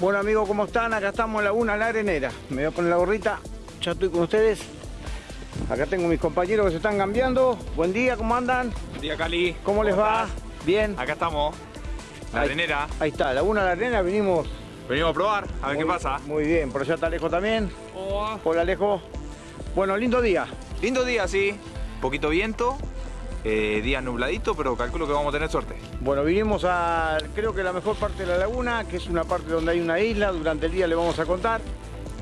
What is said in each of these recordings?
Bueno amigos, ¿cómo están? Acá estamos en Laguna La Arenera. Me voy a poner la gorrita, ya estoy con ustedes. Acá tengo mis compañeros que se están cambiando. Buen día, ¿cómo andan? Buen día Cali. ¿Cómo, les va? Bien. Acá estamos, la Ahí- arenera. Ahí está, Laguna La Arenera, vinimos. Venimos a probar, a ver muy- qué pasa. Muy bien, por allá está Alejo también. Hola Alejo. Bueno, lindo día. Lindo día, sí. Poquito viento, eh, día nubladito, pero calculo que vamos a tener suerte. Bueno, vinimos a, creo que la mejor parte de la laguna, que es una parte donde hay una isla, durante el día le vamos a contar.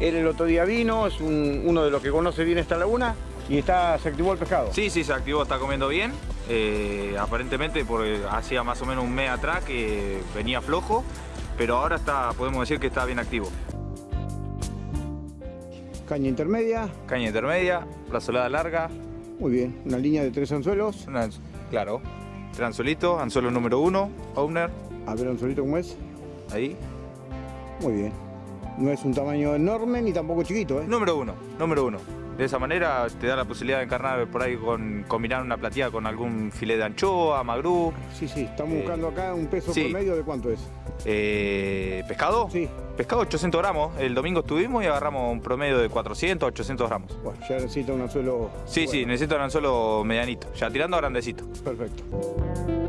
Él el otro día vino, es un- uno de los que conoce bien esta laguna y está, se activó el pescado. Sí, sí, se activó, está comiendo bien. Eh, aparentemente porque hacía más o menos un mes atrás que venía flojo, pero ahora está, podemos decir que está bien activo. Caña intermedia, Caña intermedia, brazolada larga, muy bien, una línea de tres anzuelos. una- claro, tres anzuelitos, anzuelo número uno, owner, A ver, anzuelito cómo es. ahí. Muy bien. No es un tamaño enorme ni tampoco chiquito, ¿eh? Número uno, número uno. De esa manera te da la posibilidad de encarnar por ahí con combinar una plateada con algún filete de anchoa, magrú, Sí, sí, estamos Eh, buscando acá un peso sí. promedio de cuánto es. Eh, pescado. Sí, Pescado 800 gramos. El domingo estuvimos y agarramos un promedio de 400 800 gramos. bueno, ya necesita un anzuelo. Sí, sí, necesito un anzuelo medianito. Ya tirando a grandecito. Perfecto.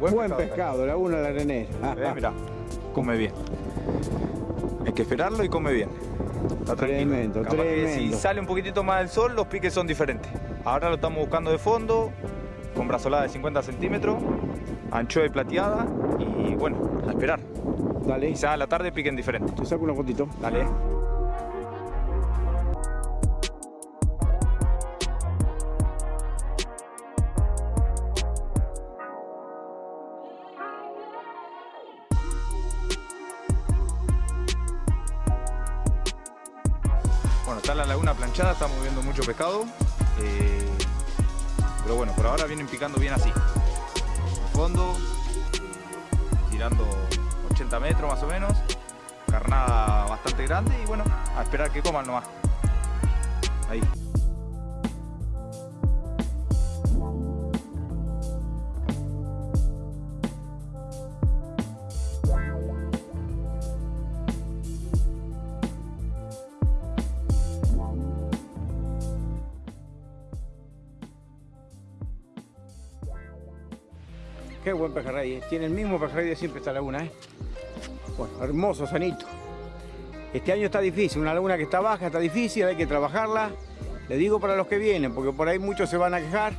Buen buen, pescado, pescado, laguna la arenera. Eh, mirá, come bien. Hay que esperarlo y come bien. Está tranquilo. Tremendo, tremendo. si sale un poquitito más del sol, los piques son diferentes. Ahora lo estamos buscando de fondo, con brazolada de 50 centímetros, anchoa y plateada, y bueno, a esperar. Dale, Quizás a la tarde piquen diferente. te saco una fotito. Dale. Mucho pescado. eh, pero bueno, por ahora vienen picando bien así. En fondo, tirando 80 metros más o menos. Carnada bastante grande y bueno, a esperar que coman nomás. Ahí. Qué buen pejerrey, eh. tiene el mismo pejerrey de siempre esta laguna, ¿eh? Bueno, hermoso, sanito. Este año está difícil, una laguna que está baja, está difícil, hay que trabajarla. Le digo para los que vienen, porque por ahí muchos se van a quejar,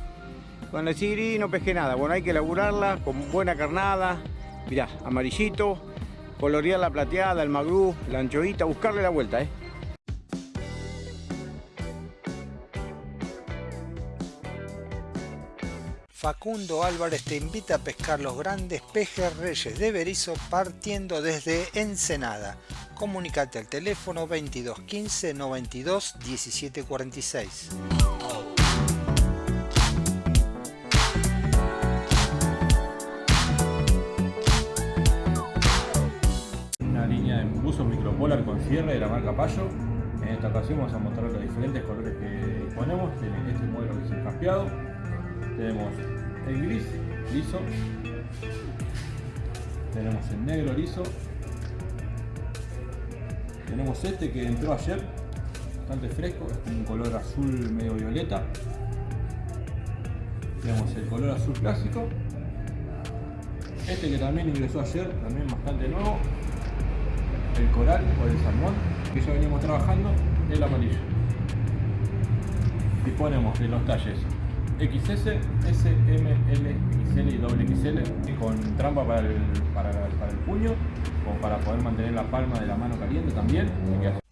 van a decir, y no pesqué nada. Bueno, hay que laburarla con buena carnada, mirá, amarillito, colorear la plateada, el magrú, la anchoita, buscarle la vuelta, ¿eh? Facundo Álvarez te invita a pescar los grandes pejerreyes de Berizo partiendo desde Ensenada. Comunicate al teléfono 2215 92 1746. Una línea de buzo micropolar con cierre de la marca Payo. En esta ocasión vamos a mostrar los diferentes colores que ponemos. Tiene este modelo que es el campeado tenemos el gris liso. Tenemos el negro liso. Tenemos este que entró ayer, bastante fresco, es un color azul medio violeta. Tenemos el color azul clásico. Este que también ingresó ayer, también bastante nuevo. El coral o el salmón, que ya veníamos trabajando, el amarillo. Disponemos de los talles XS, S, M, L, XL y doble con trampa para el, para, para el puño o para poder mantener la palma de la mano caliente también.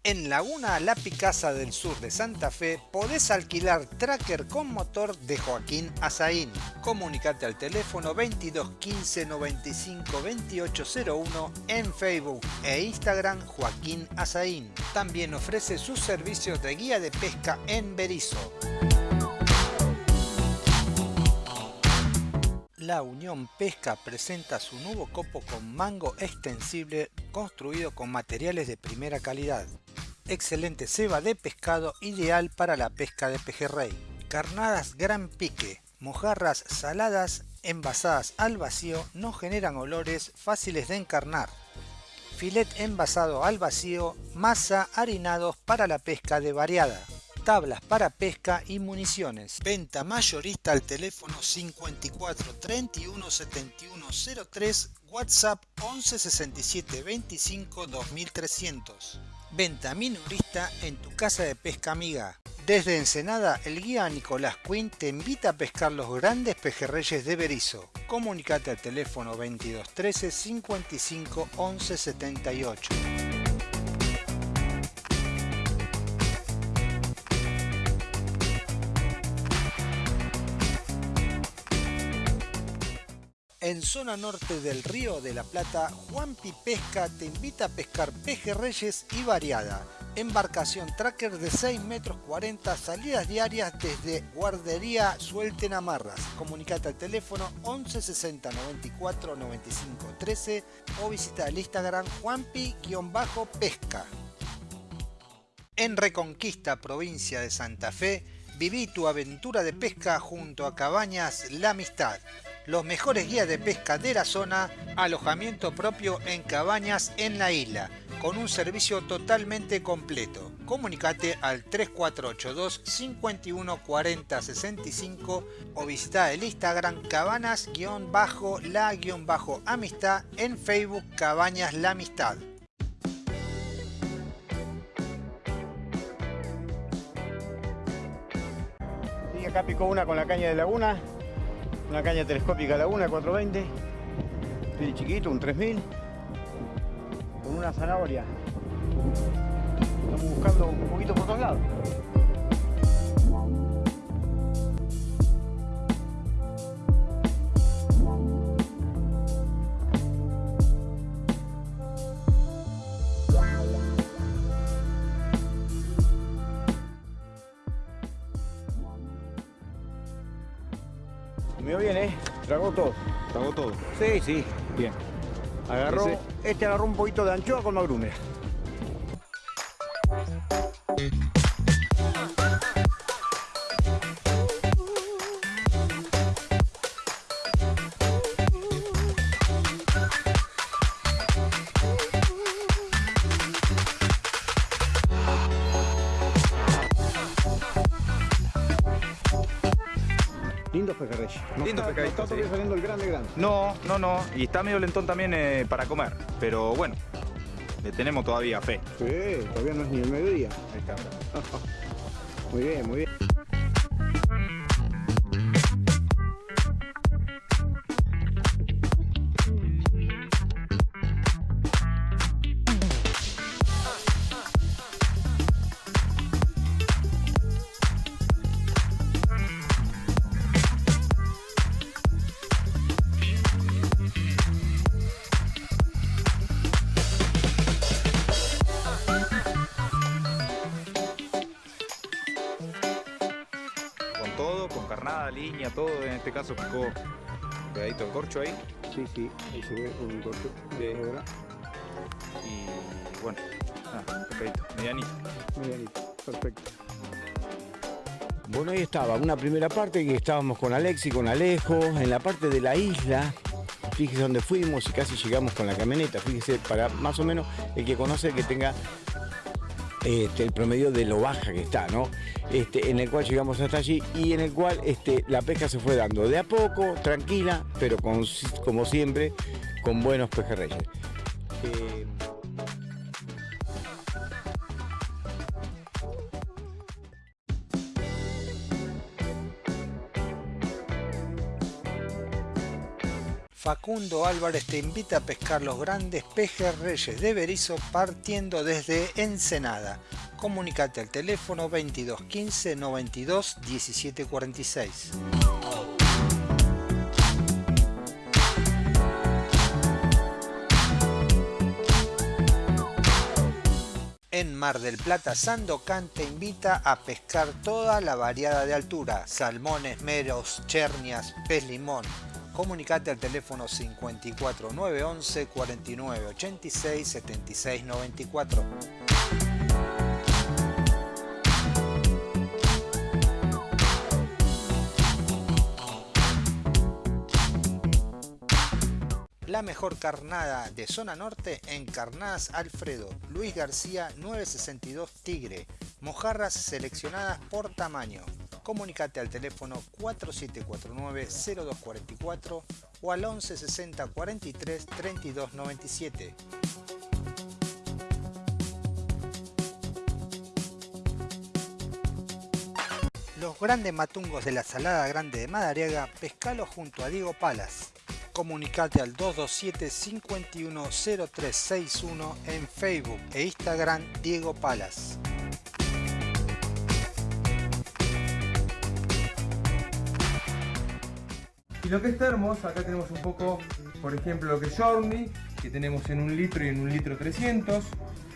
En Laguna La Picasa del Sur de Santa Fe podés alquilar tracker con motor de Joaquín Azaín. Comunicate al teléfono 22 15 95 2801 en Facebook e Instagram Joaquín Azaín. También ofrece sus servicios de guía de pesca en Berizo. La Unión Pesca presenta su nuevo copo con mango extensible construido con materiales de primera calidad. Excelente ceba de pescado ideal para la pesca de pejerrey. Carnadas gran pique, mojarras saladas envasadas al vacío no generan olores fáciles de encarnar. Filet envasado al vacío, masa harinados para la pesca de variada tablas para pesca y municiones. Venta mayorista al teléfono 54 31 71 03, WhatsApp 11 67 25 2300. Venta minorista en tu casa de pesca amiga. Desde Ensenada, el guía Nicolás Quinn te invita a pescar los grandes pejerreyes de Berizo. Comunicate al teléfono 22 13 55 11 78. En zona norte del Río de la Plata, Juanpi Pesca te invita a pescar pejerreyes y variada. Embarcación tracker de 6 metros 40, salidas diarias desde Guardería Suelten Amarras. Comunicate al teléfono 11 60 94 95 13 o visita el Instagram Juanpi-pesca. En Reconquista, provincia de Santa Fe, viví tu aventura de pesca junto a Cabañas La Amistad los mejores guías de pesca de la zona, alojamiento propio en cabañas en la isla, con un servicio totalmente completo. Comunicate al 3482 51 40 65 o visita el Instagram cabanas-la-amistad en Facebook Cabañas La Amistad. Y acá picó una con la caña de laguna una caña telescópica Laguna 420, bien chiquito, un 3000, con una zanahoria. Estamos buscando un poquito por todos lados. Sí. Bien. Agarró, Ese- este agarró un poquito de anchoa con magrume. Lindos pejerreyes. No Lindos está- No está todavía sí. saliendo el grande grande. No, no, no. Y está medio lentón también eh, para comer. Pero bueno, le tenemos todavía fe. Sí, todavía no es ni el mediodía. Ahí está. Muy bien, muy bien. Sí, sí, ahí se ve un corte. Sí. Ahora. Y bueno, Ah, pescadito, medianito. Medianito, perfecto. Bueno, ahí estaba, una primera parte que estábamos con Alexi, con Alejo, en la parte de la isla. Fíjese dónde fuimos y casi llegamos con la camioneta. Fíjese, para más o menos el que conoce que tenga este, el promedio de lo baja que está, ¿no? Este, en el cual llegamos hasta allí y en el cual este, la pesca se fue dando de a poco, tranquila, pero como siempre, con buenos pejerreyes. Eh, Facundo Álvarez te invita a pescar los grandes pejerreyes de Berizo partiendo desde Ensenada. Comunicate al teléfono 22 15 92 17 46. En Mar del Plata, Sandocan te invita a pescar toda la variada de altura, salmones, meros, chernias, pez limón. Comunicate al teléfono 54 911 49 86 76 94. La mejor carnada de zona norte en Carnadas Alfredo, Luis García 962 Tigre, mojarras seleccionadas por tamaño. Comunicate al teléfono 4749-0244 o al 1160 43 32 97. Los grandes matungos de la Salada Grande de Madariaga, pescalo junto a Diego Palas. Comunicate al 227 510361 en Facebook e Instagram Diego Palas. Y lo que es termos, acá tenemos un poco, por ejemplo, lo que es Journey, que tenemos en un litro y en un litro 300.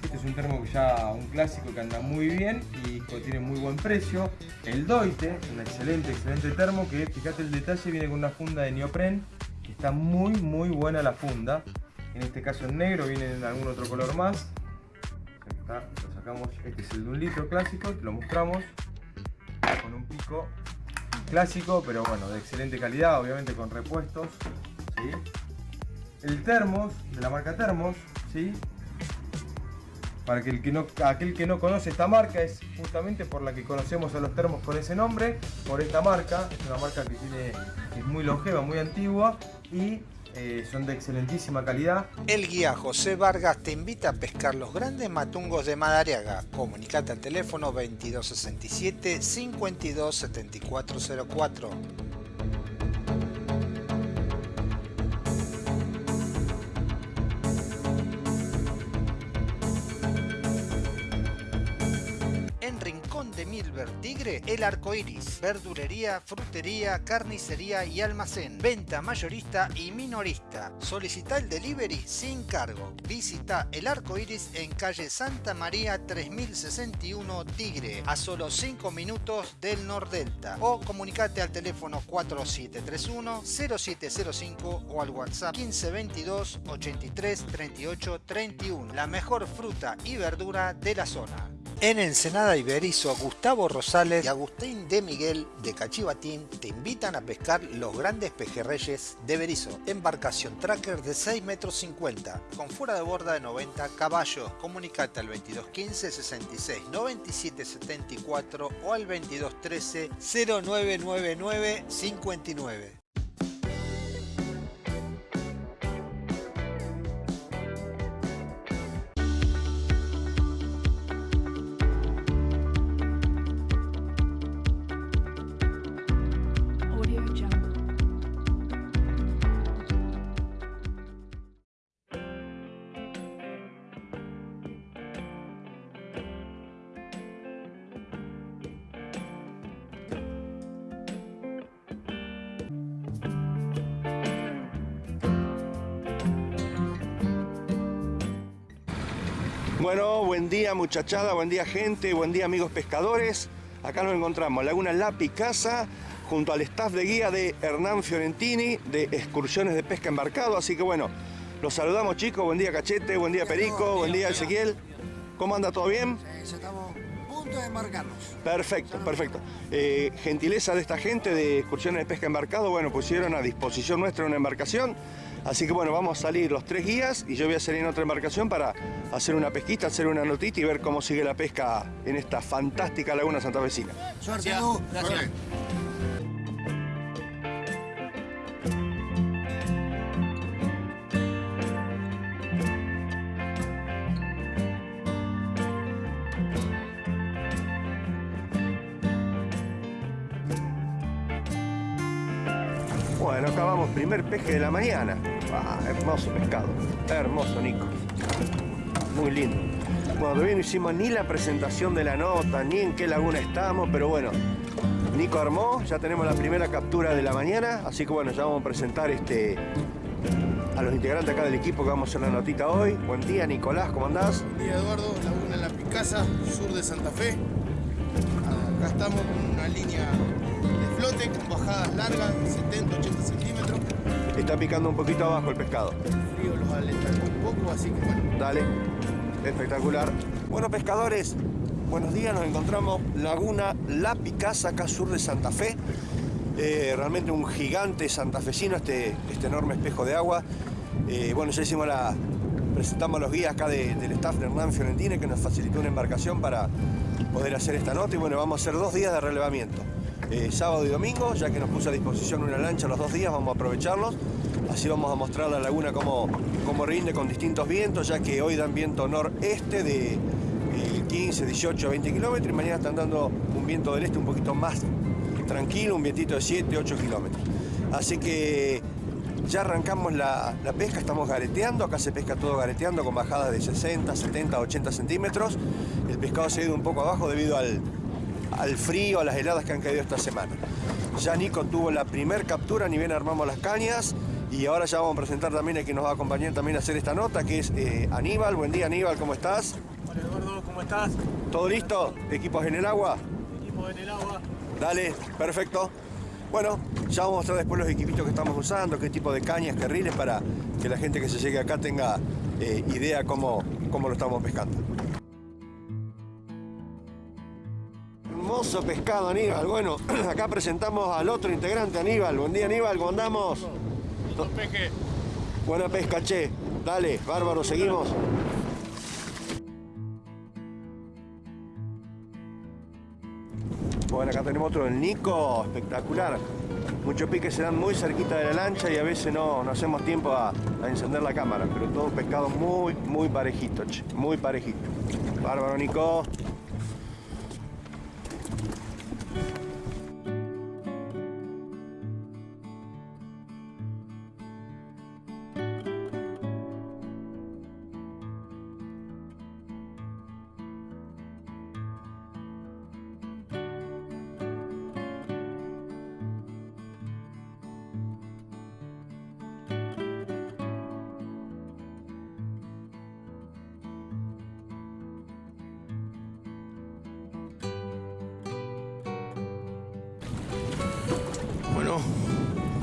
Este es un termo que ya un clásico que anda muy bien y que tiene muy buen precio. El Doite, un excelente, excelente termo que, fíjate el detalle, viene con una funda de neopren que está muy, muy buena la funda. En este caso en negro, viene en algún otro color más. Está, lo sacamos, este es el de un litro clásico, te lo mostramos con un pico clásico, pero bueno, de excelente calidad, obviamente con repuestos. El termos, de la marca Termos, ¿sí? Para que el que no, aquel que no conoce esta marca es justamente por la que conocemos a los termos con ese nombre, por esta marca, es una marca que, tiene, que es muy longeva, muy antigua y eh, son de excelentísima calidad. El guía José Vargas te invita a pescar los grandes matungos de Madariaga. Comunicate al teléfono 2267 527404. De Milver Tigre, El Arco Iris, verdulería, frutería, carnicería y almacén, venta mayorista y minorista. Solicita el delivery sin cargo. Visita El Arco Iris en calle Santa María 3061 Tigre, a solo 5 minutos del Nordelta. O comunicate al teléfono 4731 0705 o al WhatsApp 1522 83 38 31. La mejor fruta y verdura de la zona. En Ensenada Iberizo, Gustavo Rosales y Agustín de Miguel de Cachivatín te invitan a pescar los grandes pejerreyes de Berizo. Embarcación tracker de 6 metros 50 con fuera de borda de 90 caballos. Comunicate al 2215 66 97 74 o al 2213 0999 59. Bueno, buen día muchachada, buen día gente, buen día amigos pescadores. Acá nos encontramos, Laguna La Picasa, junto al staff de guía de Hernán Fiorentini, de excursiones de pesca embarcado. Así que bueno, los saludamos chicos, buen día Cachete, buen día Perico, buen día Ezequiel. ¿Cómo anda? ¿Todo bien? Sí, ya estamos a punto de embarcarnos. Perfecto, perfecto. Eh, gentileza de esta gente de excursiones de pesca embarcado, bueno, pusieron a disposición nuestra una embarcación. Así que bueno, vamos a salir los tres guías y yo voy a salir en otra embarcación para hacer una pesquita, hacer una notita y ver cómo sigue la pesca en esta fantástica laguna santafesina. Suerte. Gracias. Primer peje de la mañana. Ah, hermoso pescado, hermoso Nico. Muy lindo. Bueno, todavía no hicimos ni la presentación de la nota, ni en qué laguna estamos, pero bueno, Nico armó, ya tenemos la primera captura de la mañana, así que bueno, ya vamos a presentar este, a los integrantes acá del equipo que vamos a hacer la notita hoy. Buen día, Nicolás, ¿cómo andás? Buen día Eduardo, Laguna La Picasa, sur de Santa Fe. Acá estamos con una línea de flote con bajadas largas, 70, 80 centímetros. Está picando un poquito abajo el pescado. El frío los un poco, así que bueno. Dale, espectacular. Bueno, pescadores, buenos días. Nos encontramos Laguna La Picasa, acá sur de Santa Fe. Eh, realmente un gigante santafesino, este, este enorme espejo de agua. Eh, bueno, ya hicimos la. Presentamos a los guías acá de- del staff de Hernán Fiorentine que nos facilitó una embarcación para poder hacer esta nota. Y bueno, vamos a hacer dos días de relevamiento. Eh, sábado y domingo, ya que nos puso a disposición una lancha los dos días, vamos a aprovecharlos. Así vamos a mostrar la laguna cómo, cómo rinde con distintos vientos, ya que hoy dan viento noreste de eh, 15, 18, 20 kilómetros y mañana están dando un viento del este un poquito más tranquilo, un vientito de 7, 8 kilómetros. Así que ya arrancamos la, la pesca, estamos gareteando, acá se pesca todo gareteando con bajadas de 60, 70, 80 centímetros. El pescado se ha ido un poco abajo debido al, al frío, a las heladas que han caído esta semana. Ya Nico tuvo la primer captura, ni bien armamos las cañas y ahora ya vamos a presentar también a quien nos va a acompañar también a hacer esta nota, que es eh, Aníbal. Buen día Aníbal, ¿cómo estás? Hola Eduardo, ¿cómo estás? ¿Todo listo? ¿Equipos en el agua? Equipo en el agua. Dale, perfecto. Bueno, ya vamos a mostrar después los equipitos que estamos usando, qué tipo de cañas, qué riles, para que la gente que se llegue acá tenga eh, idea cómo, cómo lo estamos pescando. Hermoso pescado, Aníbal. Bueno, acá presentamos al otro integrante, Aníbal. Buen día, Aníbal, ¿cómo andamos? Buena pesca, che. Dale, bárbaro, seguimos. Bueno, acá tenemos otro, el Nico, espectacular. Muchos piques se dan muy cerquita de la lancha y a veces no, no hacemos tiempo a, encender la cámara, pero todo pescado muy, muy parejito, che, muy parejito. Bárbaro, Nico.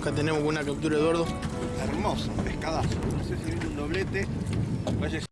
Acá tenemos una captura de Eduardo. Hermoso, pescadazo. No sé si viene un doblete. Vaya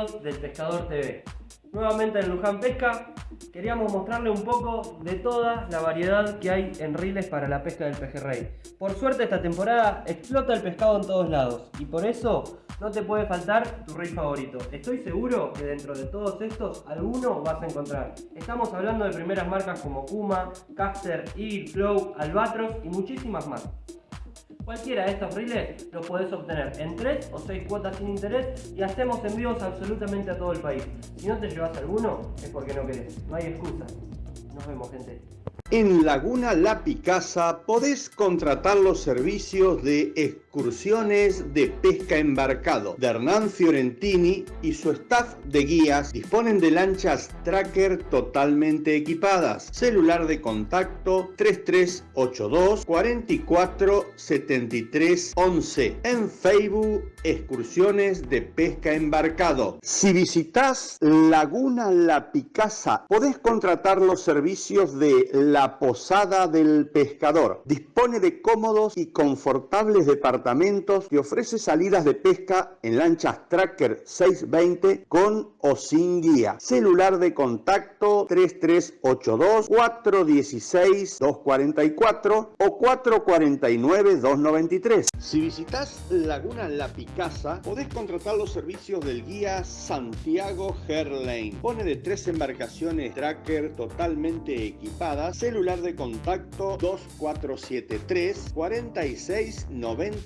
amigos del Pescador TV. Nuevamente en Luján Pesca, queríamos mostrarle un poco de toda la variedad que hay en riles para la pesca del pejerrey. Por suerte esta temporada explota el pescado en todos lados y por eso no te puede faltar tu reel favorito. Estoy seguro que dentro de todos estos alguno vas a encontrar. Estamos hablando de primeras marcas como Kuma, Caster, Eagle, Flow, Albatros y muchísimas más. Cualquiera de estos reels los podés obtener en 3 o 6 cuotas sin interés y hacemos envíos absolutamente a todo el país. Si no te llevas alguno es porque no querés, no hay excusa. Nos vemos gente. En Laguna La Picasa podés contratar los servicios de excursiones de pesca embarcado de Hernán Fiorentini y su staff de guías disponen de lanchas tracker totalmente equipadas. Celular de contacto 3382 44 73 11. En Facebook excursiones de pesca embarcado. Si visitas Laguna La Picasa podés contratar los servicios de la Posada del Pescador. Dispone de cómodos y confortables departamentos y ofrece salidas de pesca en lanchas Tracker 620 con o sin guía. Celular de contacto 3382 416 244 o 449 293. Si visitas Laguna La Picasa, podés contratar los servicios del guía Santiago Herlane. Pone de tres embarcaciones Tracker totalmente equipadas celular de contacto 2473 46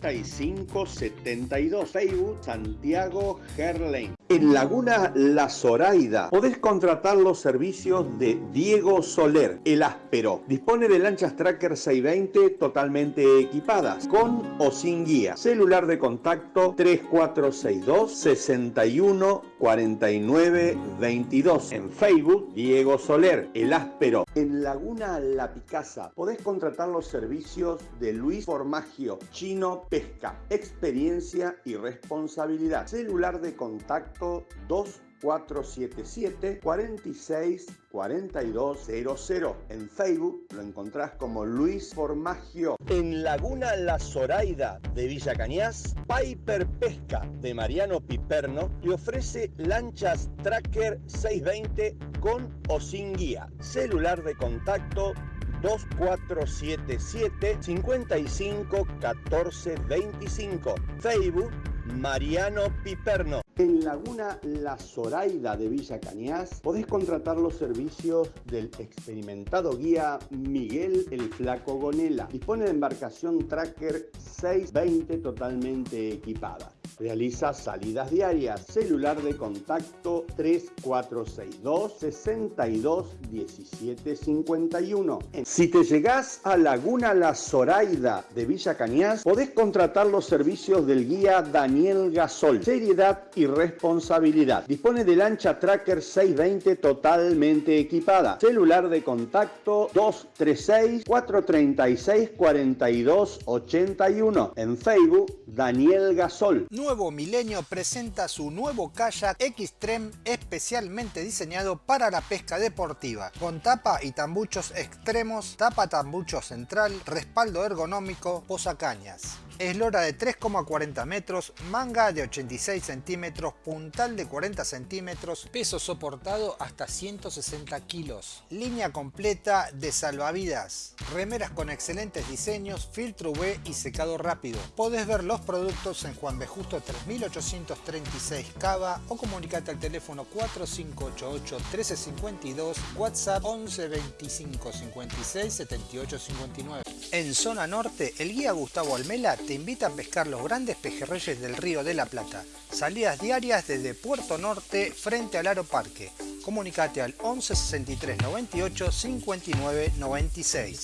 95 72 Facebook Santiago Gerlain. En Laguna La Zoraida podés contratar los servicios de Diego Soler, el áspero. Dispone de lanchas Tracker 620 totalmente equipadas, con o sin guía. Celular de contacto 3462 61 49 22. En Facebook Diego Soler, el áspero. En Laguna la Picasa podés contratar los servicios de Luis Formagio, Chino Pesca, experiencia y responsabilidad. Celular de contacto 2 477 46 4200. En Facebook lo encontrás como Luis Formagio. En Laguna La Zoraida de Villa Cañas, Piper Pesca de Mariano Piperno le ofrece lanchas Tracker 620 con o sin guía. Celular de contacto 2477 55 14 25. Facebook Mariano Piperno. En Laguna La Zoraida de Villa Cañas podés contratar los servicios del experimentado guía Miguel el Flaco Gonela. Dispone de embarcación Tracker 620 totalmente equipada. Realiza salidas diarias. Celular de contacto 3462 62 17 51. Si te llegás a Laguna La Zoraida de Villa Cañas, podés contratar los servicios del guía Daniel Gasol. Seriedad y responsabilidad. Dispone de lancha Tracker 620 totalmente equipada. Celular de contacto 236 436 42 81. En Facebook Daniel Gasol. Nuevo Milenio presenta su nuevo kayak Xtreme especialmente diseñado para la pesca deportiva, con tapa y tambuchos extremos, tapa tambucho central, respaldo ergonómico, posacañas. Eslora de 3,40 metros, manga de 86 centímetros, puntal de 40 centímetros, peso soportado hasta 160 kilos. Línea completa de salvavidas, remeras con excelentes diseños, filtro UV y secado rápido. Podés ver los productos en Juan B. Justo 3836 Cava o comunicate al teléfono 4588 1352, WhatsApp 11 25 56 78 59. En zona norte, el guía Gustavo Almela te invita a pescar los grandes pejerreyes del río de la Plata. Salidas diarias desde Puerto Norte frente al Aeroparque. Comunicate al 11 63 98 59 96.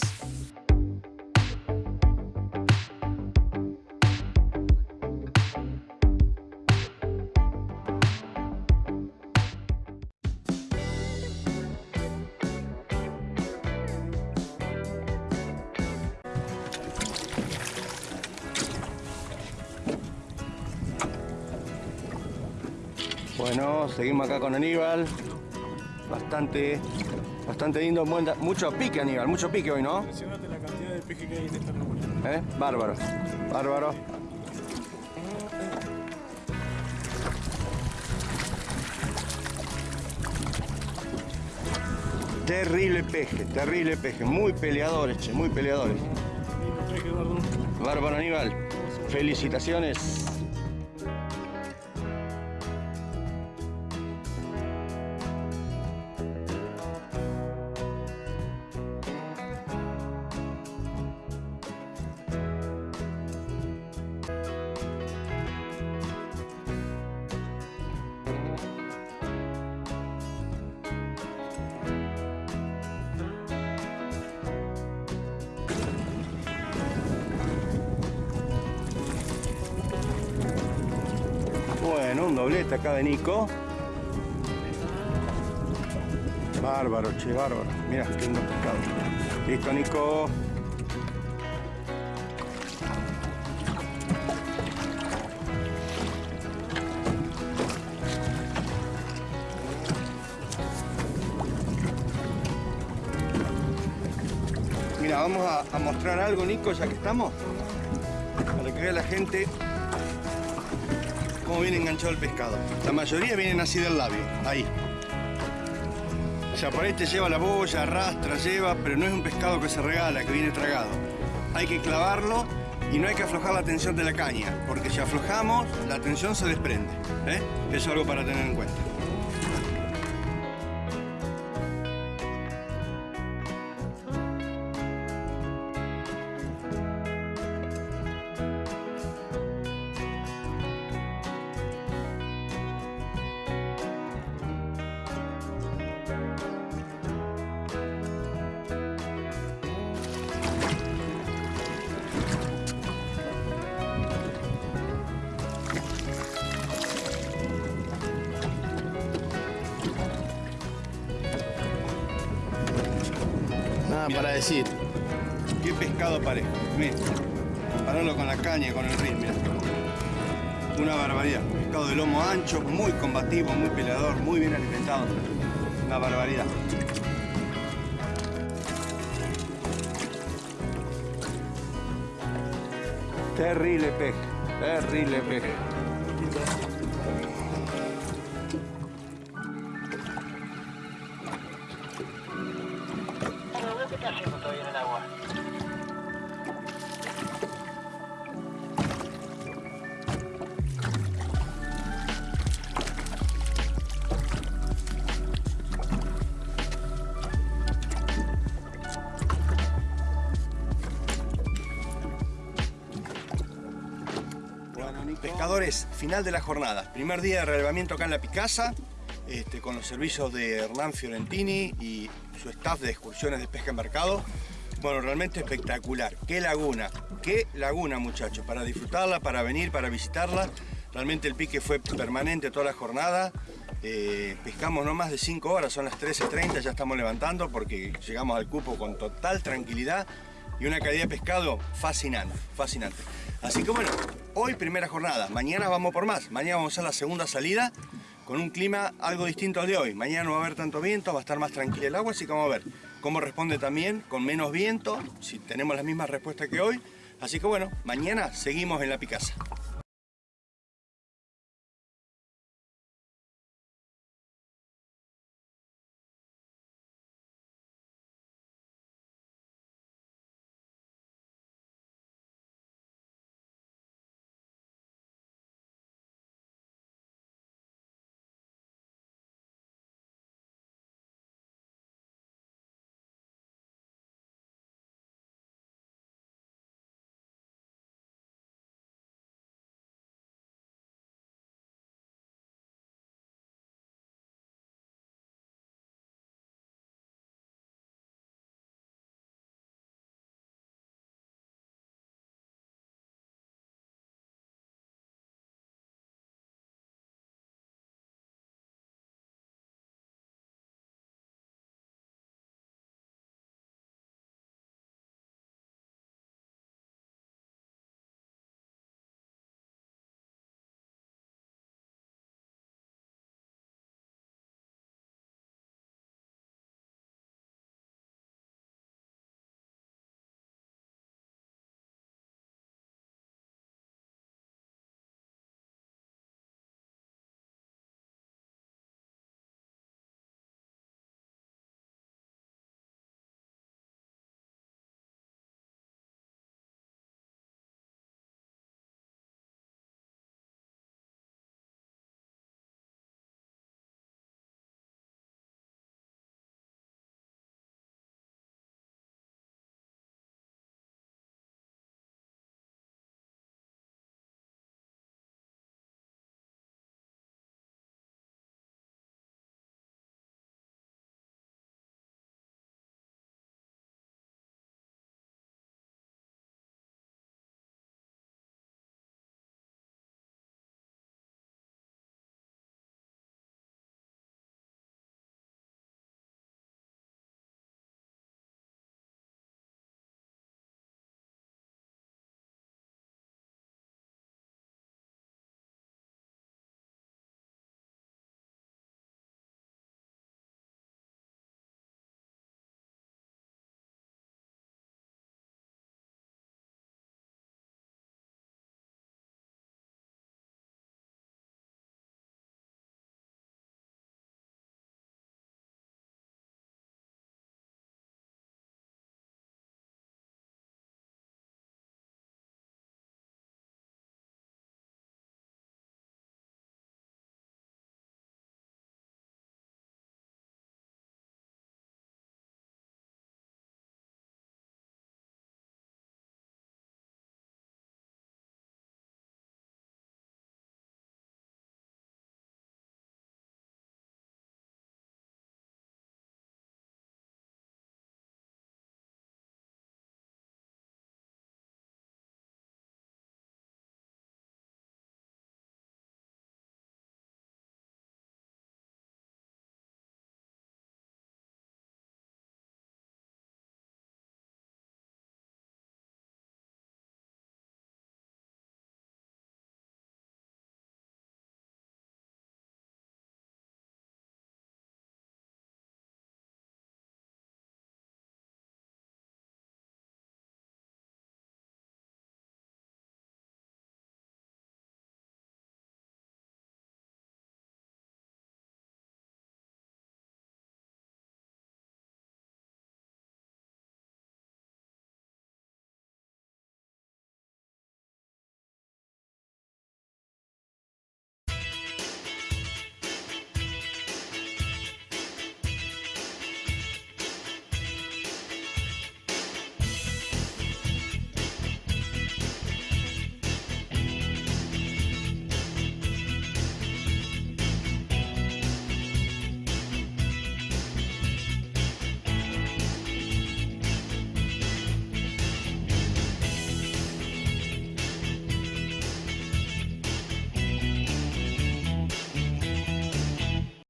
Con Aníbal. Bastante, bastante lindo, mucho pique Aníbal, mucho pique hoy, ¿no? Impresionante la cantidad de que hay en esta. ¿Eh? Bárbaro, bárbaro. Terrible peje, terrible peje, muy peleadores, che, muy peleadores. Bárbaro Aníbal, felicitaciones. De Nico. Bárbaro, che, bárbaro. Mira, qué lindo pescado. Listo, Nico. Mira, vamos a mostrar algo, Nico, ya que estamos. Para que vea la gente cómo viene enganchado el pescado. La mayoría vienen así del labio, ahí. O sea, por ahí te lleva la boya, arrastra, lleva, pero no es un pescado que se regala, que viene tragado. Hay que clavarlo y no hay que aflojar la tensión de la caña, porque si aflojamos, la tensión se desprende. ¿eh? Eso es algo para tener en cuenta. Compararlo con la caña y con el mira. Una barbaridad. Pescado de lomo ancho, muy combativo, muy peleador, muy bien alimentado. Una barbaridad. Terrible pez, terrible pez. Final de la jornada. Primer día de relevamiento acá en La Picasa, este, con los servicios de Hernán Fiorentini y su staff de excursiones de pesca en mercado. Bueno, realmente espectacular. Qué laguna, qué laguna muchachos, para disfrutarla, para venir, para visitarla. Realmente el pique fue permanente toda la jornada. Eh, pescamos no más de 5 horas, son las 13.30, ya estamos levantando porque llegamos al cupo con total tranquilidad y una calidad de pescado fascinante, fascinante. Así que bueno, hoy primera jornada, mañana vamos por más, mañana vamos a la segunda salida con un clima algo distinto al de hoy. Mañana no va a haber tanto viento, va a estar más tranquila el agua, así que vamos a ver cómo responde también con menos viento, si tenemos las mismas respuestas que hoy. Así que bueno, mañana seguimos en la Picasa.